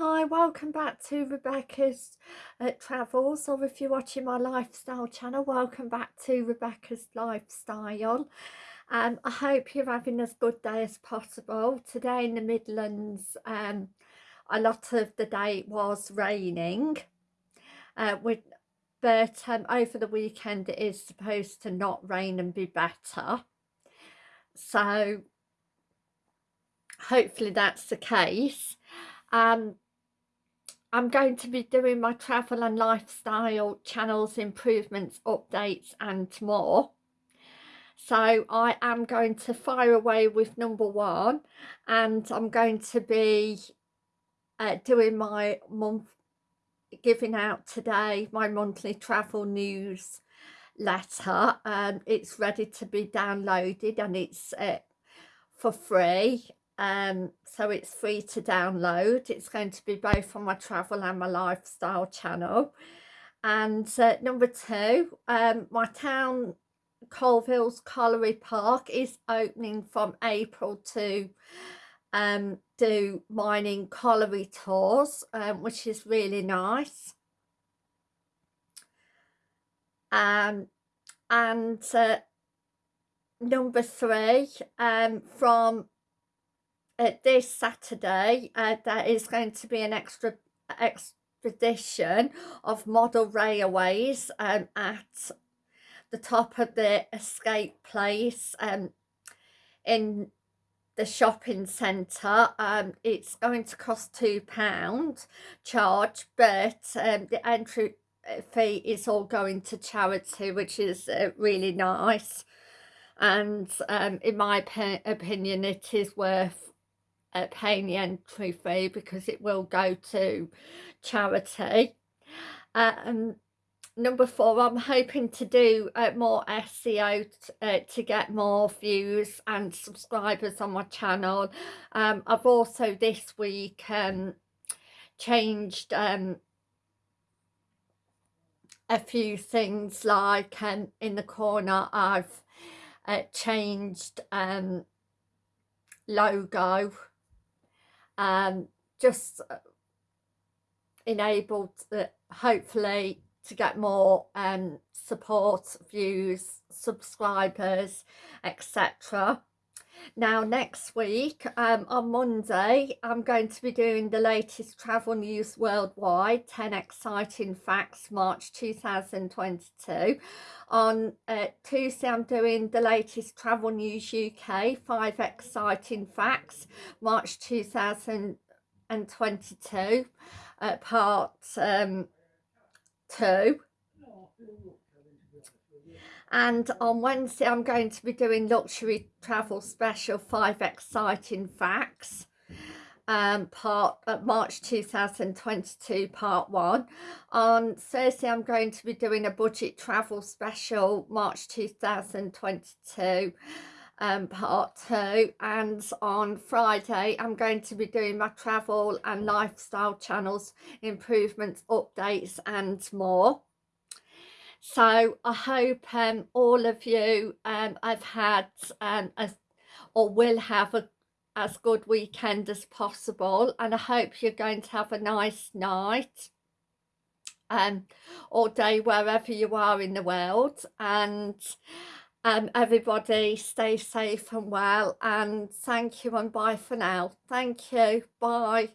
Hi, welcome back to Rebecca's uh, Travels, or if you're watching my lifestyle channel, welcome back to Rebecca's Lifestyle. Um, I hope you're having as good day as possible. Today in the Midlands, um, a lot of the day was raining, uh, with, but um, over the weekend it is supposed to not rain and be better. So hopefully that's the case. Um, I'm going to be doing my travel and lifestyle channels improvements updates and more. So I am going to fire away with number one and I'm going to be uh, doing my month giving out today my monthly travel news letter. Um, it's ready to be downloaded and it's uh, for free um, so it's free to download. It's going to be both on my travel and my lifestyle channel. And uh, number two um, my town Coalville's Colliery Park is opening from April to um, do mining colliery tours um, which is really nice. Um, and uh, number three um, from uh, this Saturday uh, there is going to be an extra expedition of model railways um, at the top of the escape place um, in the shopping centre. Um, it's going to cost two pound charge but um, the entry uh, fee is all going to charity which is uh, really nice. And um, in my opinion it is worth uh, paying the entry fee because it will go to charity. Um, number four, I'm hoping to do uh, more SEO uh, to get more views and subscribers on my channel. Um, I've also this week um, changed um, a few things like um, in the corner I've uh, changed um, logo um, just uh, enabled uh, hopefully to get more um, support, views, subscribers, etc. Now next week um, on Monday I'm going to be doing the latest travel news worldwide 10 exciting facts March 2022 on uh, Tuesday I'm doing the latest travel news UK 5 exciting facts March 2022 uh, part um, 2 and on Wednesday I'm going to be doing luxury travel special five exciting facts um part uh, March 2022 part one. On Thursday I'm going to be doing a budget travel special March 2022 um part two. And on Friday I'm going to be doing my travel and lifestyle channels improvements updates and more so I hope um, all of you um, have had um, a, or will have a as good weekend as possible and I hope you're going to have a nice night um, or day wherever you are in the world and um, everybody stay safe and well and thank you and bye for now. Thank you. Bye